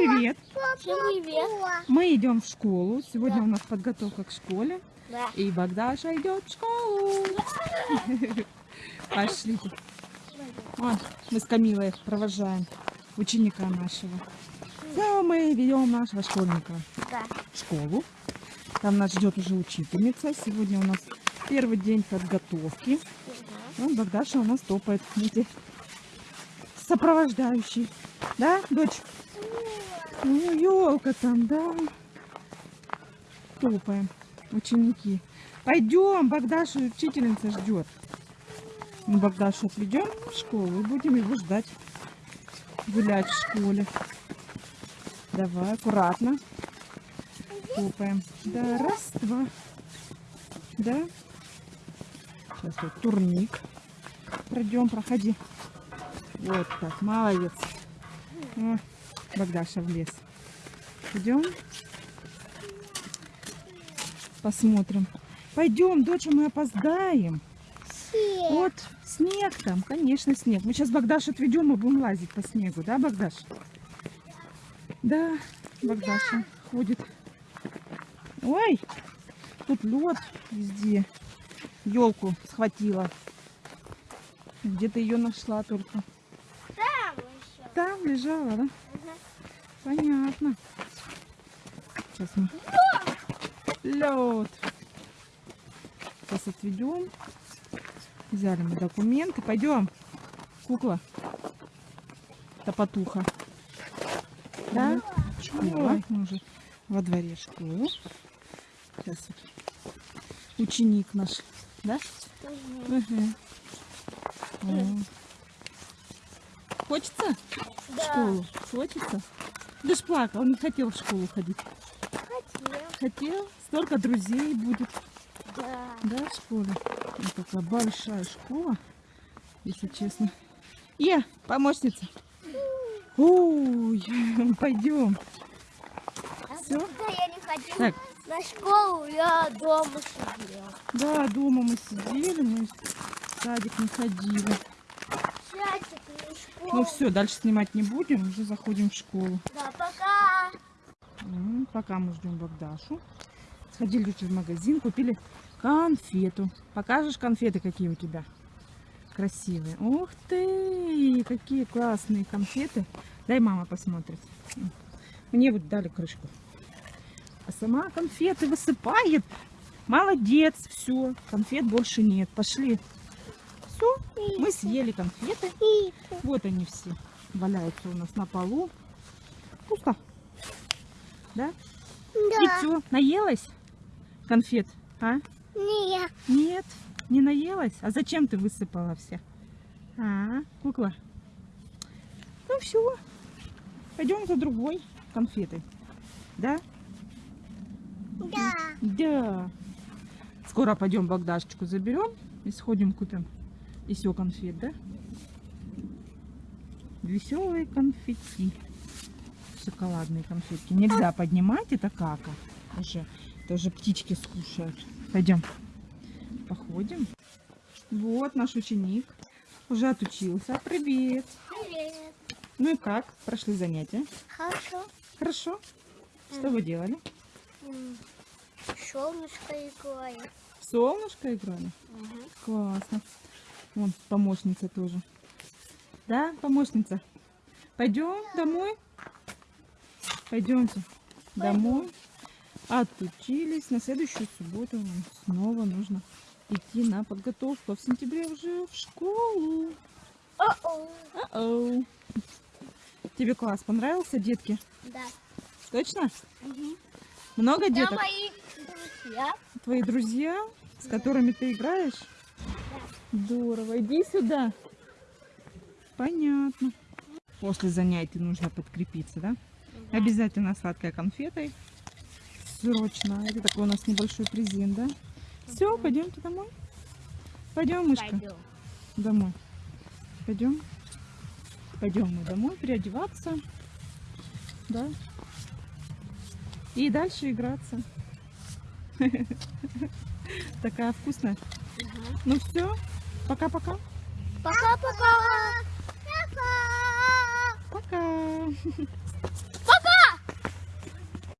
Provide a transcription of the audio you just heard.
привет. Привет. Мы идем в школу. Сегодня Да. у нас подготовка к школе. Да. И Богдаша идет в школу. Пошлите. Вот, мы с Камилой провожаем ученика нашего. Да, мы ведем нашего школьника Да. в школу. Там нас ждет уже учительница. Сегодня у нас первый день подготовки. Ну, Богдаша у нас топает. Видите, сопровождающий. Да, дочь? Ну, елка там, да. Топаем. Ученики. Пойдем, Богдашу учительница ждет. Мы Богдашу отведем в школу и будем его ждать. Гулять в школе. Давай, аккуратно. Топаем. Да, раз, два. Да. Сейчас вот турник. Пройдем, проходи. Вот так, молодец. Богдаша в лес. Идем. Посмотрим. Пойдем, доча, мы опоздаем. Вот снег там, конечно, снег. Мы сейчас Богдашу отведем и будем лазить по снегу, да, Богдаш? Да, Богдаша ходит. Ой, тут лед везде. Елку схватила. Где ты ее нашла только? Там еще. Там лежала, да? Понятно. Сейчас мы... Лед. Сейчас отведем. Взяли мы документы. Пойдем. Кукла. Топотуха. Да? Школа. Мы уже во дворе школы. Сейчас вот ученик наш. Да? Мгм. М. Хочется? в Да. школу? Хочется? Ты ж плакал, не хотел в школу ходить. Хотел. Хотел? Столько друзей будет, Да. да, в школе? Вот такая большая школа, если честно. Я, помощница. Ой, пойдем. А когда я не ходила Так. на школу, я дома сидела. Да, дома мы сидели, мы в садик не ходили. Ну все, дальше снимать не будем, уже заходим в школу. Да, пока. М, Пока мы ждем Богдашу. Сходили в магазин, купили конфету. Покажешь конфеты, какие у тебя? Красивые. Ух ты, какие классные конфеты. Дай мама посмотрит. Мне вот дали крышку. А сама конфеты высыпает. Молодец, все, конфет больше нет. Пошли. Мы съели конфеты. Вот они все валяются у нас на полу. Пусто. Да? И Да. все, наелась конфет? А? Нет. Нет, не наелась? А зачем ты высыпала все? А, кукла? Ну все, пойдем за другой конфетой. Да? Да. Да. Скоро пойдем Богдашечку заберем и сходим купим еще конфет, да? Веселые конфетки. Шоколадные конфетки. Нельзя поднимать, это кака. Уже, это уже птички скушают. Пойдем. Походим. Вот наш ученик. Уже отучился. Привет. Привет. Ну и как? Прошли занятия? Хорошо. Хорошо. Что вы делали? М, Солнышко играет. В солнышко играли? Классно. Вон помощница тоже. Да, помощница? Пойдем домой? Пойдемте домой. Отучились. На следующую субботу нам снова нужно идти на подготовку. А в сентябре уже в школу. О-о. А-оу. Тебе класс понравился, детки? Да. Точно? Мгм. Много Да, деток? мои друзья. Твои друзья, с которыми ты играешь? Здорово. Иди сюда. Понятно. После занятий нужно подкрепиться, да? Обязательно сладкой конфетой. Срочно. Это такой у нас небольшой презент, да? Все, пойдемте домой. Пойдем, мышка. Пойдем. Домой. Пойдем. Пойдем мы домой переодеваться. Да. И дальше играться. Такая вкусная. Ну все. Пока-пока. Пока-пока. Пока. Пока.